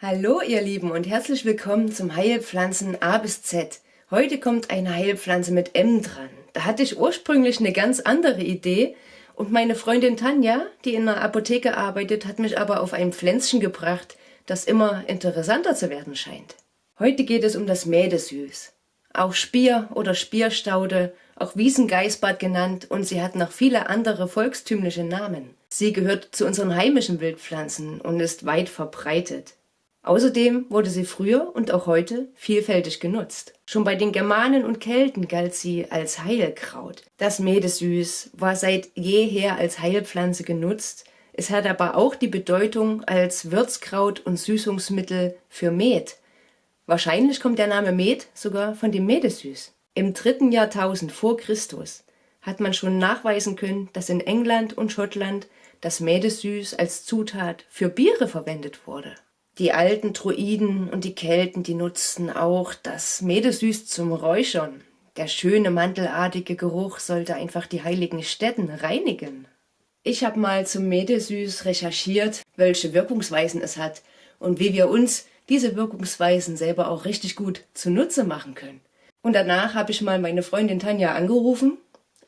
Hallo ihr Lieben und herzlich willkommen zum Heilpflanzen A bis Z. Heute kommt eine Heilpflanze mit M dran. Da hatte ich ursprünglich eine ganz andere Idee und meine Freundin Tanja, die in einer Apotheke arbeitet, hat mich aber auf ein Pflänzchen gebracht, das immer interessanter zu werden scheint. Heute geht es um das Mädesüß. Auch Spier oder Spierstaude, auch Wiesengeißbart genannt und sie hat noch viele andere volkstümliche Namen. Sie gehört zu unseren heimischen Wildpflanzen und ist weit verbreitet. Außerdem wurde sie früher und auch heute vielfältig genutzt. Schon bei den Germanen und Kelten galt sie als Heilkraut. Das Mädesüß war seit jeher als Heilpflanze genutzt, es hat aber auch die Bedeutung als Würzkraut und Süßungsmittel für Met. Wahrscheinlich kommt der Name Met sogar von dem Mädesüß. Im dritten Jahrtausend vor Christus hat man schon nachweisen können, dass in England und Schottland das Mädesüß als Zutat für Biere verwendet wurde. Die alten Druiden und die Kelten, die nutzten auch das Mädesüß zum Räuchern. Der schöne mantelartige Geruch sollte einfach die heiligen Stätten reinigen. Ich habe mal zum Mädesüß recherchiert, welche Wirkungsweisen es hat und wie wir uns diese Wirkungsweisen selber auch richtig gut zunutze machen können. Und danach habe ich mal meine Freundin Tanja angerufen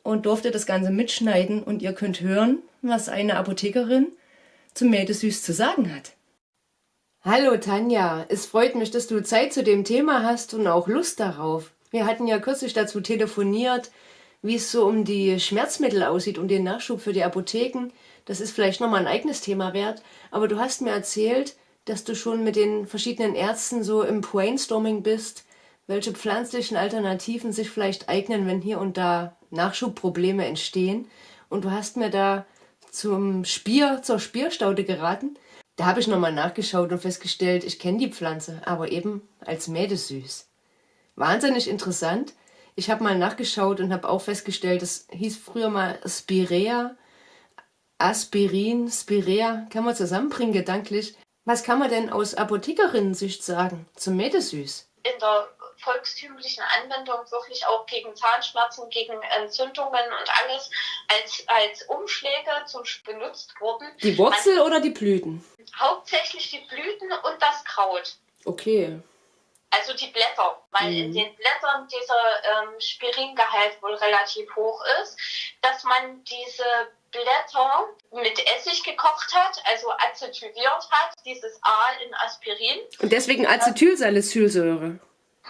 und durfte das Ganze mitschneiden und ihr könnt hören, was eine Apothekerin zum Mädesüß zu sagen hat. Hallo Tanja, es freut mich, dass du Zeit zu dem Thema hast und auch Lust darauf. Wir hatten ja kürzlich dazu telefoniert, wie es so um die Schmerzmittel aussieht, um den Nachschub für die Apotheken. Das ist vielleicht nochmal ein eigenes Thema wert, aber du hast mir erzählt, dass du schon mit den verschiedenen Ärzten so im Brainstorming bist, welche pflanzlichen Alternativen sich vielleicht eignen, wenn hier und da Nachschubprobleme entstehen. Und du hast mir da zum Spier, zur Spierstaude geraten. Da habe ich nochmal nachgeschaut und festgestellt, ich kenne die Pflanze, aber eben als Mädesüß. Wahnsinnig interessant. Ich habe mal nachgeschaut und habe auch festgestellt, das hieß früher mal Spirea, Aspirin, Spirea, kann man zusammenbringen gedanklich. Was kann man denn aus Apothekerinnen-Sicht sagen zum Mädesüß? In der volkstümlichen Anwendung wirklich auch gegen Zahnschmerzen, gegen Entzündungen und alles als, als Umschläge zum benutzt wurden. Die Wurzel Man, oder die Blüten? Hauptsächlich die Blüten und das Kraut. Okay. Also die Blätter, weil mhm. in den Blättern dieser ähm, Spiringehalt wohl relativ hoch ist, dass man diese Blätter mit Essig gekocht hat, also acetyliert hat, dieses A in Aspirin. Und deswegen Acetylsalicylsäure.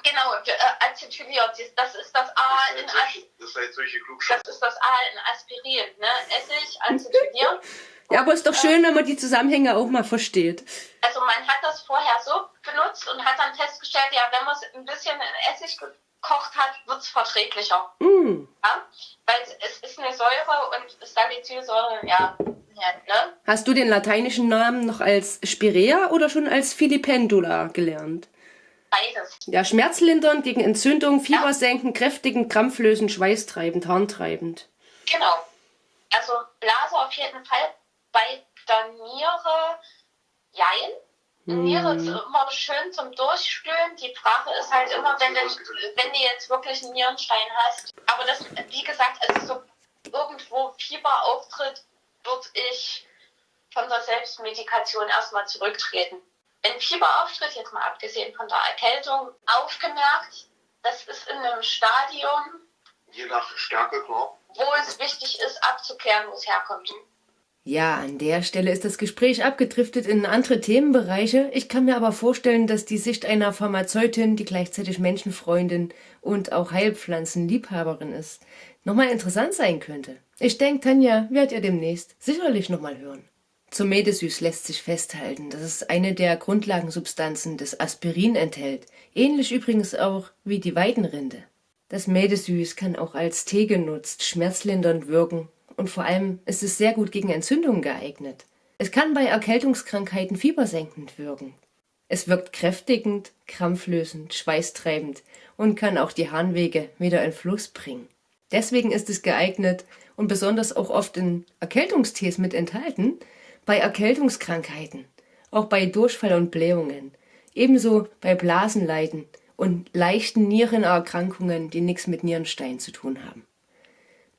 Genau, äh, acetyliert, das ist das A in Aspirin. Das, das ist das A in Aspirin, ne? Essig, acetyliert. Ja, aber ist doch schön, wenn man die Zusammenhänge auch mal versteht. Also man hat das vorher so benutzt und hat dann festgestellt, ja, wenn man es ein bisschen in Essig gekocht hat, wird es verträglicher. Mm. Ja? Weil es ist eine Säure und Salicylsäure, ja, ja ne? Hast du den lateinischen Namen noch als Spirea oder schon als Filipendula gelernt? Beides. Ja, schmerzlindernd, gegen Entzündung, Fieber senken, kräftigend, krampflösend, schweißtreibend, harntreibend. Genau. Also Blase auf jeden Fall. Bei der Niere, jein. Hm. Niere ist immer schön zum Durchspülen. Die Frage ist halt immer, wenn du, wenn du jetzt wirklich einen Nierenstein hast. Aber das, wie gesagt, also so irgendwo Fieber auftritt, würde ich von der Selbstmedikation erstmal zurücktreten wenn Fieber auftritt, jetzt mal abgesehen von der Erkältung, aufgemerkt, das ist in einem Stadium, je nach Stärke, klar, wo es wichtig ist, abzuklären, wo es herkommt. Ja, an der Stelle ist das Gespräch abgedriftet in andere Themenbereiche. Ich kann mir aber vorstellen, dass die Sicht einer Pharmazeutin, die gleichzeitig Menschenfreundin und auch Heilpflanzenliebhaberin ist, nochmal interessant sein könnte. Ich denke, Tanja, werdet ihr demnächst sicherlich nochmal hören. Zum Medesüß lässt sich festhalten, dass es eine der Grundlagensubstanzen des Aspirin enthält, ähnlich übrigens auch wie die Weidenrinde. Das Medesüß kann auch als Tee genutzt, schmerzlindernd wirken und vor allem ist es sehr gut gegen Entzündungen geeignet. Es kann bei Erkältungskrankheiten fiebersenkend wirken. Es wirkt kräftigend, krampflösend, schweißtreibend und kann auch die Harnwege wieder in Fluss bringen. Deswegen ist es geeignet und besonders auch oft in Erkältungstees mit enthalten, bei Erkältungskrankheiten, auch bei Durchfall und Blähungen, ebenso bei Blasenleiden und leichten Nierenerkrankungen, die nichts mit Nierenstein zu tun haben.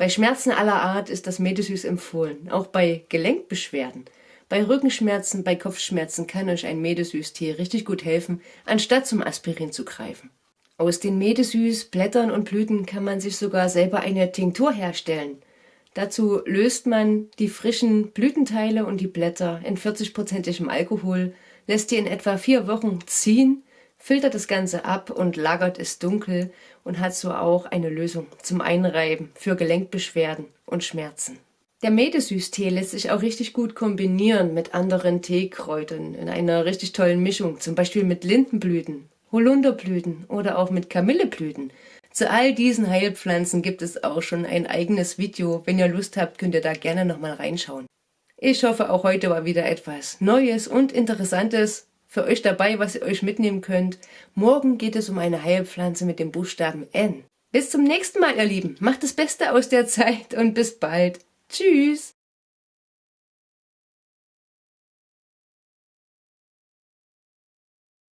Bei Schmerzen aller Art ist das Medesüß empfohlen, auch bei Gelenkbeschwerden, Bei Rückenschmerzen, bei Kopfschmerzen kann euch ein Medesüß-Tee richtig gut helfen, anstatt zum Aspirin zu greifen. Aus den Medesüß, Blättern und Blüten kann man sich sogar selber eine Tinktur herstellen. Dazu löst man die frischen Blütenteile und die Blätter in 40-prozentigem Alkohol, lässt die in etwa vier Wochen ziehen, filtert das Ganze ab und lagert es dunkel und hat so auch eine Lösung zum Einreiben für Gelenkbeschwerden und Schmerzen. Der Medesüß-Tee lässt sich auch richtig gut kombinieren mit anderen Teekräutern in einer richtig tollen Mischung, zum Beispiel mit Lindenblüten, Holunderblüten oder auch mit Kamilleblüten. Zu all diesen Heilpflanzen gibt es auch schon ein eigenes Video. Wenn ihr Lust habt, könnt ihr da gerne nochmal reinschauen. Ich hoffe, auch heute war wieder etwas Neues und Interessantes für euch dabei, was ihr euch mitnehmen könnt. Morgen geht es um eine Heilpflanze mit dem Buchstaben N. Bis zum nächsten Mal, ihr Lieben. Macht das Beste aus der Zeit und bis bald. Tschüss!